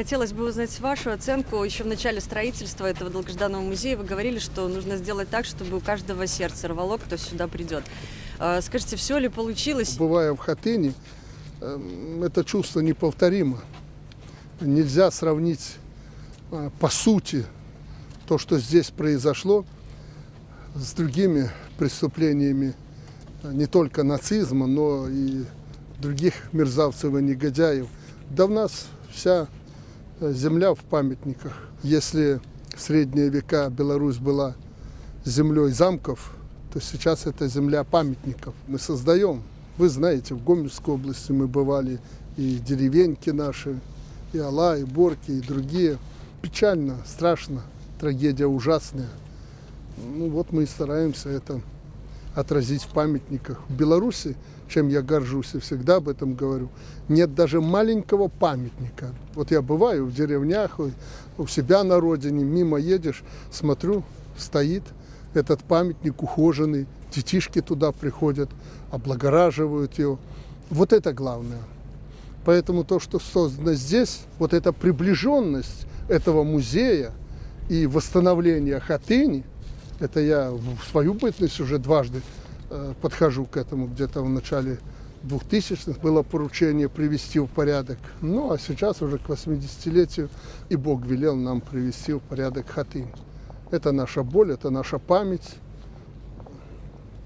хотелось бы узнать вашу оценку. Еще в начале строительства этого долгожданного музея вы говорили, что нужно сделать так, чтобы у каждого сердце рвало, кто сюда придет. Э, скажите, все ли получилось? Бывая в Хатыне, э, это чувство неповторимо. Нельзя сравнить э, по сути то, что здесь произошло, с другими преступлениями не только нацизма, но и других мерзавцев и негодяев. Да в нас вся земля в памятниках. Если в средние века Беларусь была землей замков, то сейчас это земля памятников. Мы создаем. Вы знаете, в Гомельской области мы бывали, и деревеньки наши, и Алла, и Борки, и другие. Печально, страшно, трагедия ужасная. Ну вот мы и стараемся это отразить в памятниках. В Беларуси, чем я горжусь и всегда об этом говорю, нет даже маленького памятника. Вот я бываю в деревнях, у себя на родине, мимо едешь, смотрю, стоит этот памятник ухоженный, детишки туда приходят, облагораживают его. Вот это главное. Поэтому то, что создано здесь, вот эта приближенность этого музея и восстановление Хатыни, это я в свою бытность уже дважды подхожу к этому, где-то в начале 2000-х было поручение привести в порядок. Ну, а сейчас уже к 80-летию и Бог велел нам привести в порядок Хатынь. Это наша боль, это наша память.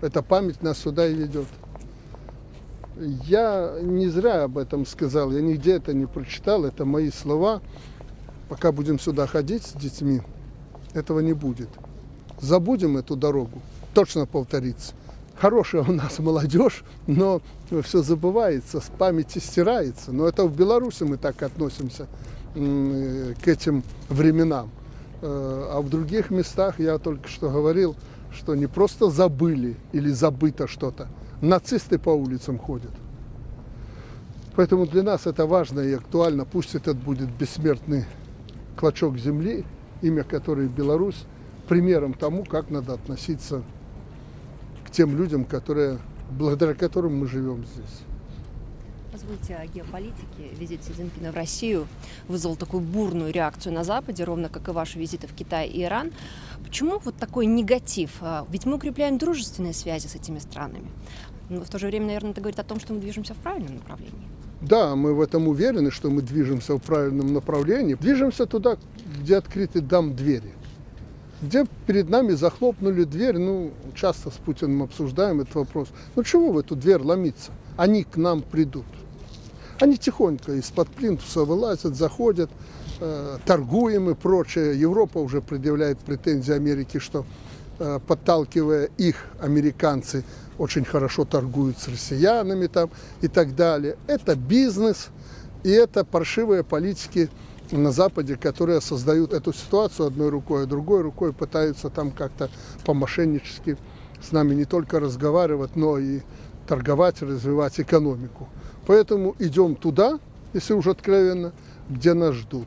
Эта память нас сюда и ведет. Я не зря об этом сказал, я нигде это не прочитал, это мои слова. Пока будем сюда ходить с детьми, этого не будет забудем эту дорогу, точно повторится. Хорошая у нас молодежь, но все забывается, с памяти стирается. Но это в Беларуси мы так относимся к этим временам. Э, а в других местах, я только что говорил, что не просто забыли или забыто что-то, нацисты по улицам ходят. Поэтому для нас это важно и актуально. Пусть этот будет бессмертный клочок земли, имя которой Беларусь, примером тому, как надо относиться к тем людям, которые, благодаря которым мы живем здесь. Позвольте о геополитике. Визит Си Цзиньпина в Россию вызвал такую бурную реакцию на Западе, ровно как и ваши визиты в Китай и Иран. Почему вот такой негатив? А, ведь мы укрепляем дружественные связи с этими странами. Но в то же время, наверное, это говорит о том, что мы движемся в правильном направлении. Да, мы в этом уверены, что мы движемся в правильном направлении. Движемся туда, где открыты дам двери где перед нами захлопнули дверь. Ну, часто с Путиным обсуждаем этот вопрос. Ну, чего в эту дверь ломиться? Они к нам придут. Они тихонько из-под плинтуса вылазят, заходят, э, торгуем и прочее. Европа уже предъявляет претензии Америке, что э, подталкивая их, американцы очень хорошо торгуют с россиянами там и так далее. Это бизнес, и это паршивые политики на Западе, которые создают эту ситуацию одной рукой, а другой рукой пытаются там как-то по-мошеннически с нами не только разговаривать, но и торговать, развивать экономику. Поэтому идем туда, если уже откровенно, где нас ждут.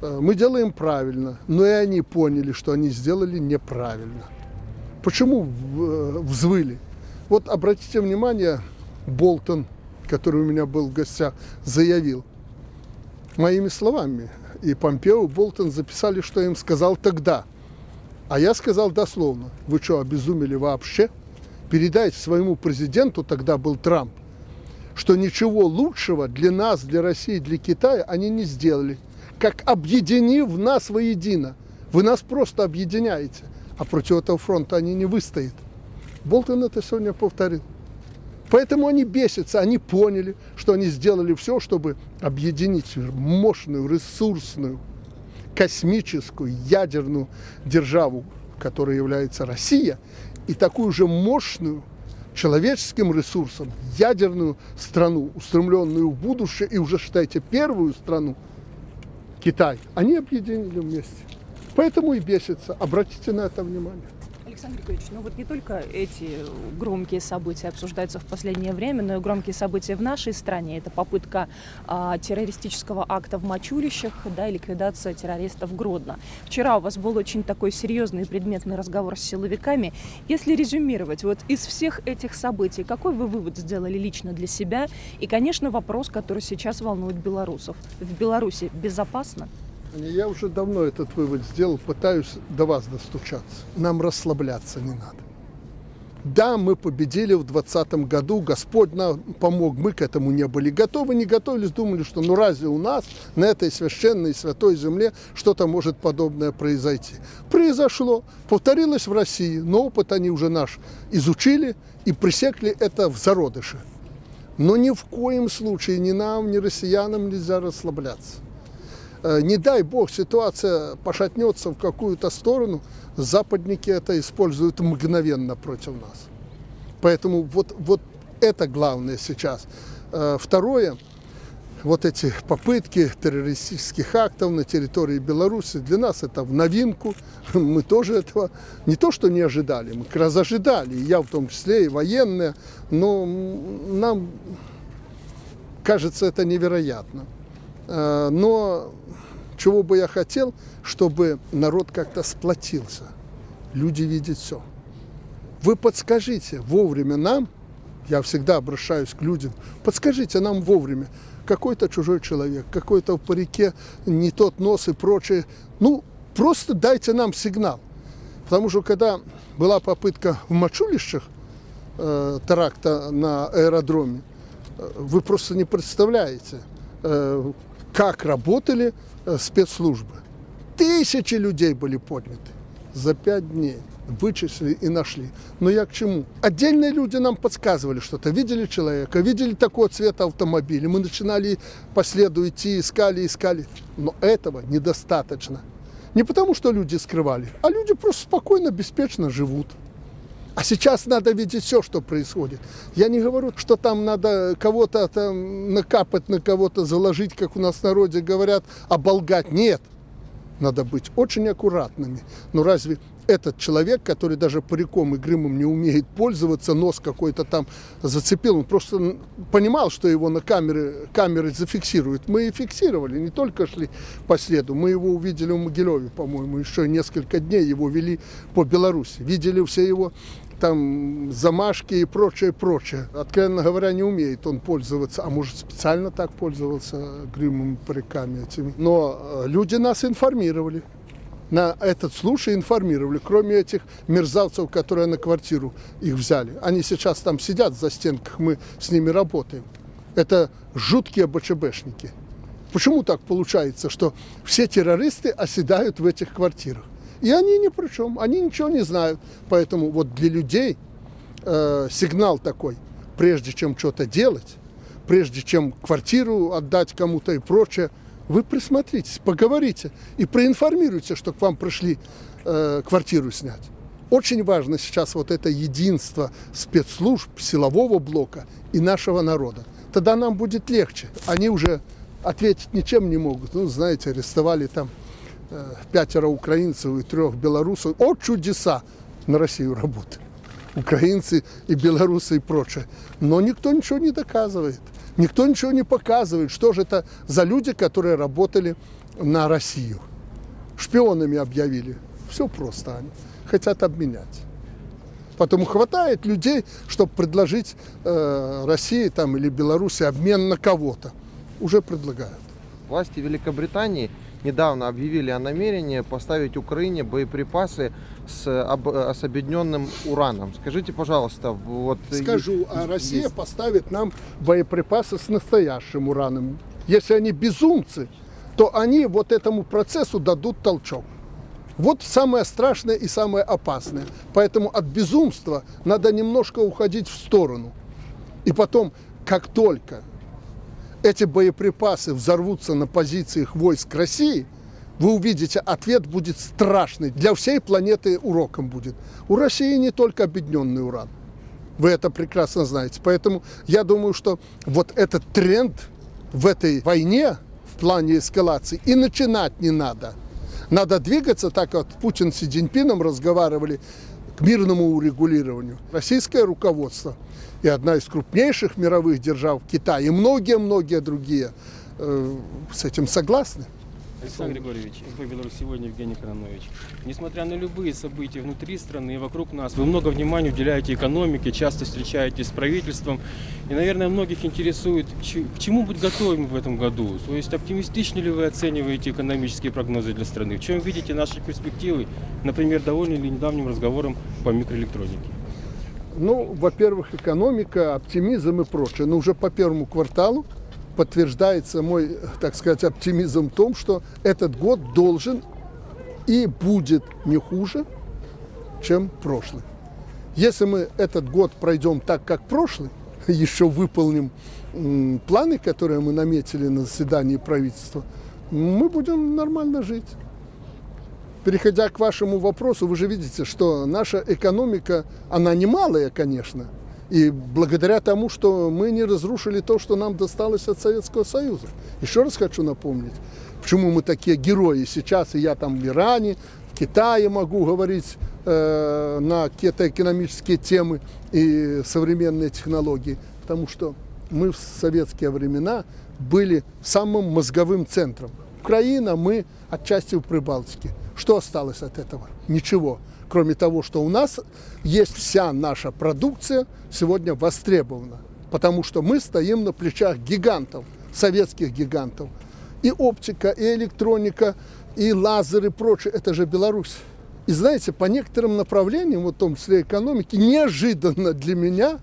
Э, мы делаем правильно, но и они поняли, что они сделали неправильно. Почему э, взвыли? Вот обратите внимание, Болтон, который у меня был в гостях, заявил – моими словами. И Помпео Болтон записали, что я им сказал тогда. А я сказал дословно, вы что, обезумели вообще? Передайте своему президенту, тогда был Трамп, что ничего лучшего для нас, для России, для Китая они не сделали. Как объединив нас воедино. Вы нас просто объединяете, а против этого фронта они не выстоят. Болтон это сегодня повторил. Поэтому они бесятся, они поняли, что они сделали все, чтобы объединить мощную, ресурсную, космическую, ядерную державу, которая является Россия, и такую же мощную человеческим ресурсом ядерную страну, устремленную в будущее, и уже, считайте, первую страну, Китай, они объединили вместе. Поэтому и бесятся. Обратите на это внимание. Александр Григорьевич, ну вот не только эти громкие события обсуждаются в последнее время, но и громкие события в нашей стране. Это попытка а, террористического акта в Мачулищах, да, и ликвидация террористов Гродно. Вчера у вас был очень такой серьезный предметный разговор с силовиками. Если резюмировать, вот из всех этих событий, какой вы вывод сделали лично для себя? И, конечно, вопрос, который сейчас волнует белорусов. В Беларуси безопасно? Я уже давно этот вывод сделал, пытаюсь до вас достучаться. Нам расслабляться не надо. Да, мы победили в 2020 году, Господь нам помог, мы к этому не были готовы, не готовились, думали, что ну разве у нас на этой священной святой земле что-то может подобное произойти. Произошло, повторилось в России, но опыт они уже наш изучили и пресекли это в зародыше. Но ни в коем случае ни нам, ни россиянам нельзя расслабляться. Э, не дай бог ситуация пошатнется в какую-то сторону, западники это используют мгновенно против нас. Поэтому вот, вот это главное сейчас. Э, второе, вот эти попытки террористических актов на территории Беларуси, для нас это в новинку. Мы тоже этого не то что не ожидали, мы как раз ожидали, я в том числе, и военные, но нам кажется это невероятно. Э, но чего бы я хотел, чтобы народ как-то сплотился. Люди видят все. Вы подскажите вовремя нам, я всегда обращаюсь к людям, подскажите нам вовремя, какой-то чужой человек, какой-то в парике не тот нос и прочее. Ну, просто дайте нам сигнал. Потому что когда была попытка в Мачулищах э, теракта на аэродроме, э, вы просто не представляете, э, как работали Э, спецслужбы. Тысячи людей были подняты за пять дней. Вычислили и нашли. Но я к чему? Отдельные люди нам подсказывали что-то. Видели человека, видели такого цвета автомобиля. Мы начинали по следу идти, искали, искали. Но этого недостаточно. Не потому, что люди скрывали, а люди просто спокойно, беспечно живут. А сейчас надо видеть все, что происходит. Я не говорю, что там надо кого-то там накапать, на кого-то заложить, как у нас в народе говорят, оболгать. Нет. Надо быть очень аккуратными. Но разве этот человек, который даже париком и гримом не умеет пользоваться, нос какой-то там зацепил, он просто понимал, что его на камере, камеры зафиксируют. Мы и фиксировали, не только шли по следу, мы его увидели в Могилеве, по-моему, еще несколько дней его вели по Беларуси. Видели все его там замашки и прочее, прочее. Откровенно говоря, не умеет он пользоваться, а может специально так пользовался гримом, париками этими. Но э, люди нас информировали. На этот случай информировали, кроме этих мерзавцев, которые на квартиру их взяли. Они сейчас там сидят за стенках, мы с ними работаем. Это жуткие БЧБшники. Почему так получается, что все террористы оседают в этих квартирах? И они ни при чем, они ничего не знают. Поэтому вот для людей э, сигнал такой, прежде чем что-то делать, прежде чем квартиру отдать кому-то и прочее, вы присмотритесь, поговорите и проинформируйте, что к вам пришли э, квартиру снять. Очень важно сейчас вот это единство спецслужб, силового блока и нашего народа. Тогда нам будет легче. Они уже ответить ничем не могут. Ну, знаете, арестовали там пятеро украинцев и трех белорусов. О, чудеса! На Россию работают. Украинцы и белорусы и прочее. Но никто ничего не доказывает. Никто ничего не показывает, что же это за люди, которые работали на Россию. Шпионами объявили. Все просто они хотят обменять. Потому хватает людей, чтобы предложить э, России там, или Беларуси обмен на кого-то. Уже предлагают. Власти Великобритании недавно объявили о намерении поставить Украине боеприпасы с, об, с объединенным ураном. Скажите, пожалуйста, вот... Скажу, а Россия есть... поставит нам боеприпасы с настоящим ураном. Если они безумцы, то они вот этому процессу дадут толчок. Вот самое страшное и самое опасное. Поэтому от безумства надо немножко уходить в сторону. И потом, как только эти боеприпасы взорвутся на позициях войск России, вы увидите, ответ будет страшный. Для всей планеты уроком будет. У России не только объединенный уран. Вы это прекрасно знаете. Поэтому я думаю, что вот этот тренд в этой войне в плане эскалации и начинать не надо. Надо двигаться, так как Путин с Си Цзиньпином разговаривали, к мирному урегулированию. Российское руководство и одна из крупнейших мировых держав, Китай, и многие-многие другие э, с этим согласны. Александр Григорьевич, Беларусь сегодня, Евгений Кононович. Несмотря на любые события внутри страны и вокруг нас, вы много внимания уделяете экономике, часто встречаетесь с правительством. И, наверное, многих интересует, к чему быть готовым в этом году. То есть оптимистично ли вы оцениваете экономические прогнозы для страны? В чем видите наши перспективы, например, довольны ли недавним разговором по микроэлектронике? Ну, во-первых, экономика, оптимизм и прочее. Но уже по первому кварталу подтверждается мой, так сказать, оптимизм в том, что этот год должен и будет не хуже, чем прошлый. Если мы этот год пройдем так, как прошлый, еще выполним планы, которые мы наметили на заседании правительства, мы будем нормально жить. Переходя к вашему вопросу, вы же видите, что наша экономика, она не малая, конечно, и благодаря тому, что мы не разрушили то, что нам досталось от Советского Союза. Еще раз хочу напомнить, почему мы такие герои сейчас, и я там в Иране, в Китае могу говорить э, на какие-то экономические темы и современные технологии, потому что мы в советские времена были самым мозговым центром. Украина, мы отчасти в Прибалтике. Что осталось от этого? Ничего. Кроме того, что у нас есть вся наша продукция сегодня востребована. Потому что мы стоим на плечах гигантов, советских гигантов. И оптика, и электроника, и лазер, и прочее. Это же Беларусь. И знаете, по некоторым направлениям, в том числе экономики, неожиданно для меня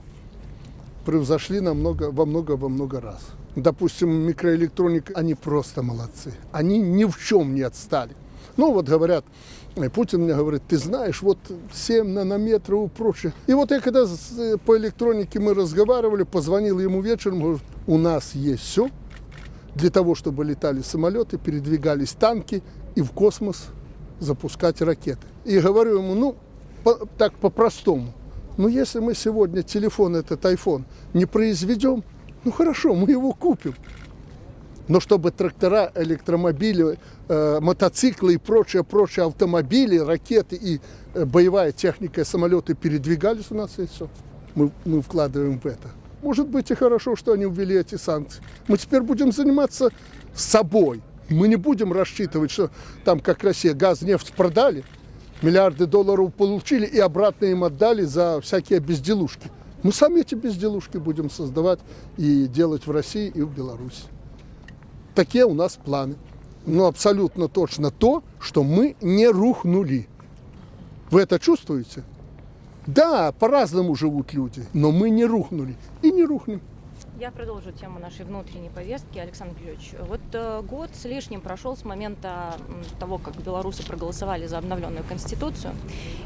превзошли намного, во много, во много раз. Допустим, микроэлектроника, они просто молодцы. Они ни в чем не отстали. Ну, вот говорят, Путин мне говорит, ты знаешь, вот 7 нанометров и прочее. И вот я когда э, по электронике мы разговаривали, позвонил ему вечером, говорю, у нас есть все для того, чтобы летали самолеты, передвигались танки и в космос запускать ракеты. И говорю ему, ну, по- так по-простому, ну, если мы сегодня телефон, этот iPhone, не произведем, ну, хорошо, мы его купим. Но чтобы трактора, электромобили, э, мотоциклы и прочие, прочие автомобили, ракеты и э, боевая техника, и самолеты передвигались у нас и все. Мы, мы вкладываем в это. Может быть и хорошо, что они ввели эти санкции. Мы теперь будем заниматься собой. Мы не будем рассчитывать, что там, как Россия, газ, нефть продали, миллиарды долларов получили и обратно им отдали за всякие безделушки. Мы сами эти безделушки будем создавать и делать в России и в Беларуси. Такие у нас планы. Но абсолютно точно то, что мы не рухнули. Вы это чувствуете? Да, по-разному живут люди, но мы не рухнули и не рухнем. Я продолжу тему нашей внутренней повестки. Александр Григорьевич, вот э, год с лишним прошел с момента того, как белорусы проголосовали за обновленную конституцию.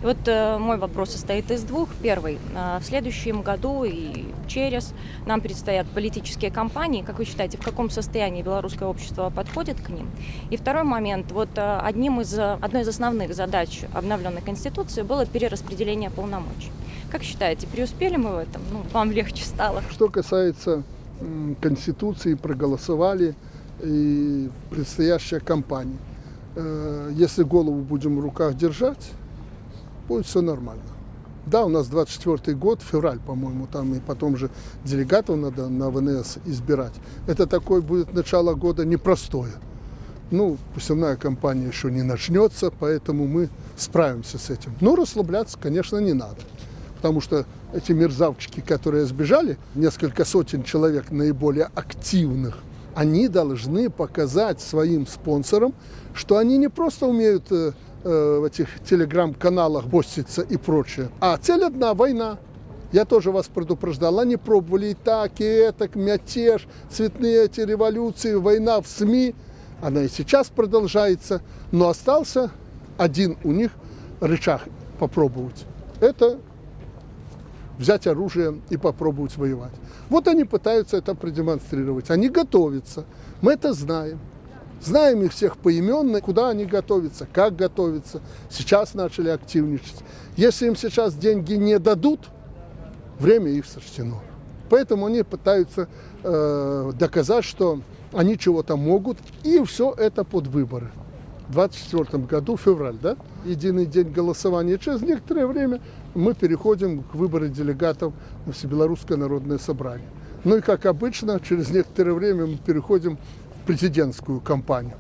И вот э, мой вопрос состоит из двух. Первый. Э, в следующем году и через нам предстоят политические кампании. Как вы считаете, в каком состоянии белорусское общество подходит к ним? И второй момент. Вот одним из, одной из основных задач обновленной конституции было перераспределение полномочий. Как считаете, преуспели мы в этом? Ну, вам легче стало? Что касается Конституции, проголосовали и предстоящая кампания. Э, Если голову будем в руках держать, будет все нормально. Да, у нас 24 год, февраль, по-моему, там и потом же делегатов надо на ВНС избирать. Это такое будет начало года непростое. Ну, посевная кампания еще не начнется, поэтому мы справимся с этим. Но расслабляться, конечно, не надо. Потому что эти мерзавчики, которые сбежали, несколько сотен человек наиболее активных, они должны показать своим спонсорам, что они не просто умеют э, э, в этих телеграм-каналах поститься и прочее, а цель одна – война. Я тоже вас предупреждал, они пробовали и так, и это, мятеж, цветные эти революции, война в СМИ. Она и сейчас продолжается, но остался один у них рычаг попробовать. Это взять оружие и попробовать воевать. Вот они пытаются это продемонстрировать. Они готовятся. Мы это знаем. Знаем их всех поименно, куда они готовятся, как готовятся. Сейчас начали активничать. Если им сейчас деньги не дадут, время их сочтено. Поэтому они пытаются э, доказать, что они чего-то могут, и все это под выборы. В 24 году, февраль, да? Единый день голосования. Через некоторое время мы переходим к выбору делегатов в Всебелорусское народное собрание. Ну и, как обычно, через некоторое время мы переходим в президентскую кампанию.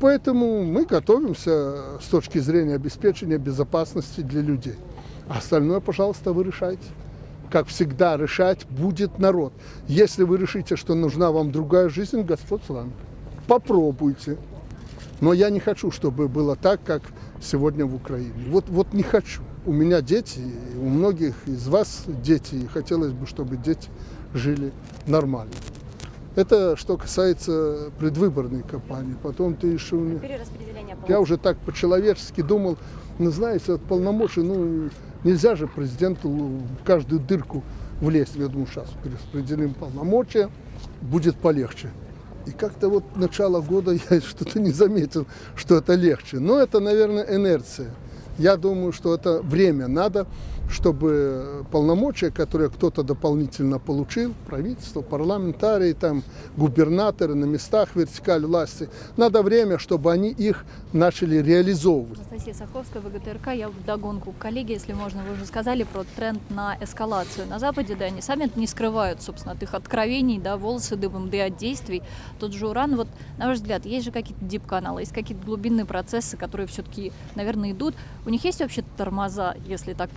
Поэтому мы готовимся с точки зрения обеспечения безопасности для людей. А остальное, пожалуйста, вы решайте. Как всегда, решать будет народ. Если вы решите, что нужна вам другая жизнь, Господь с вами. Попробуйте. Но я не хочу, чтобы было так, как сегодня в Украине. Вот, вот не хочу. У меня дети, у многих из вас дети, и хотелось бы, чтобы дети жили нормально. Это что касается предвыборной кампании. Потом ты еще... Перераспределение я уже так по-человечески думал, ну, знаете, от полномочий, ну, нельзя же президенту в каждую дырку влезть. Я думаю, сейчас перераспределим полномочия, будет полегче. И как-то вот начало года я что-то не заметил, что это легче. Но это, наверное, инерция. Я думаю, что это время надо, чтобы полномочия, которые кто-то дополнительно получил, правительство, парламентарии, там, губернаторы на местах вертикаль власти, надо время, чтобы они их начали реализовывать. Анастасия Саховская, ВГТРК. Я в догонку к коллеге, если можно, вы уже сказали про тренд на эскалацию на Западе, да, они сами это не скрывают, собственно, от их откровений, да, волосы дыбом, да и от действий. Тот же уран, вот, на ваш взгляд, есть же какие-то дип-каналы, есть какие-то глубинные процессы, которые все-таки, наверное, идут. У них есть вообще тормоза, если так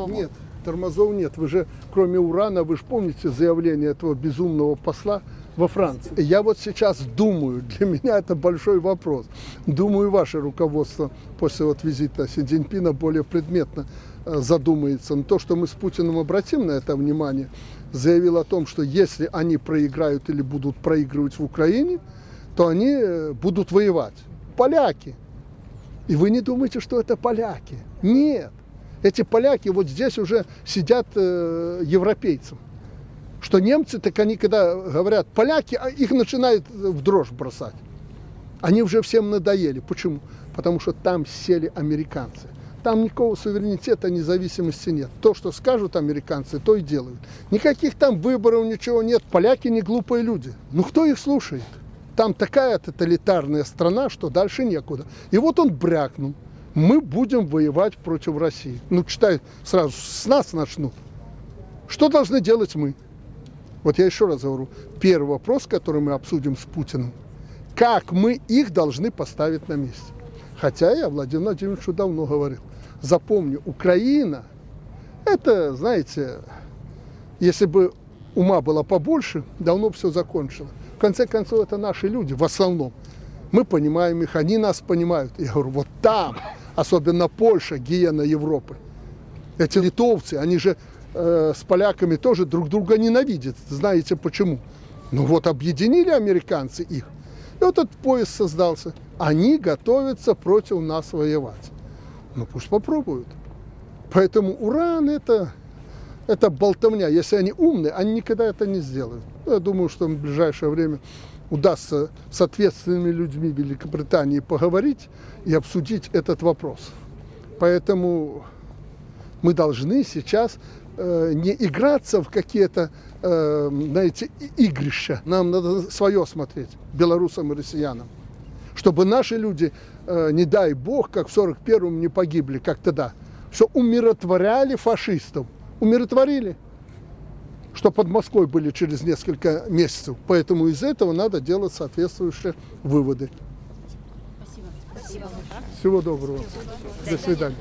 по-простому? Нет, тормозов нет. Вы же, кроме урана, вы же помните заявление этого безумного посла во Франции. Я вот сейчас думаю, для меня это большой вопрос. Думаю, ваше руководство после вот визита Си Цзиньпина более предметно э, задумается. Но то, что мы с Путиным обратим на это внимание, заявил о том, что если они проиграют или будут проигрывать в Украине, то они э, будут воевать. Поляки. И вы не думаете, что это поляки. Нет. Эти поляки вот здесь уже сидят э, европейцам. Что немцы, так они когда говорят поляки, а их начинают в дрожь бросать. Они уже всем надоели. Почему? Потому что там сели американцы. Там никакого суверенитета, независимости нет. То, что скажут американцы, то и делают. Никаких там выборов, ничего нет. Поляки не глупые люди. Ну кто их слушает? Там такая тоталитарная страна, что дальше некуда. И вот он брякнул. Мы будем воевать против России. Ну, читай, сразу с нас начнут. Что должны делать мы? Вот я еще раз говорю. Первый вопрос, который мы обсудим с Путиным. Как мы их должны поставить на месте? Хотя я Владимиру Владимировичу давно говорил. Запомню, Украина, это, знаете, если бы ума было побольше, давно все закончило. В конце концов, это наши люди в основном. Мы понимаем их, они нас понимают. Я говорю, вот там, особенно Польша, гиена Европы. Эти литовцы, они же э, с поляками тоже друг друга ненавидят. Знаете почему? Ну вот объединили американцы их. И вот этот поезд создался. Они готовятся против нас воевать. Ну пусть попробуют. Поэтому уран это, это болтовня. Если они умные, они никогда это не сделают. Ну, Я думаю, что в ближайшее время удастся с ответственными людьми Великобритании поговорить и обсудить этот вопрос. Поэтому мы должны сейчас э, не играться в какие-то, э, знаете, игрища. Нам надо свое смотреть, белорусам и россиянам. Чтобы наши люди, э, не дай бог, как в 41-м не погибли, как тогда. Все умиротворяли фашистов. Умиротворили. Что под Москвой были через несколько месяцев. Поэтому из этого надо делать соответствующие выводы. Всего доброго. До свидания.